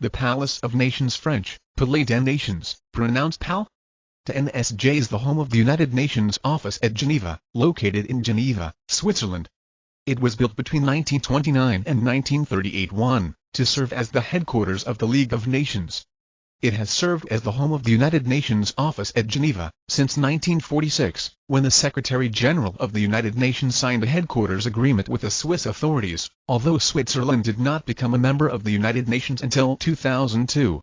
the Palace of Nations French, Palais des Nations, pronounced PAL. The NSJ is the home of the United Nations office at Geneva, located in Geneva, Switzerland. It was built between 1929 and 1938 1, to serve as the headquarters of the League of Nations. It has served as the home of the United Nations office at Geneva, since 1946, when the Secretary-General of the United Nations signed a headquarters agreement with the Swiss authorities, although Switzerland did not become a member of the United Nations until 2002.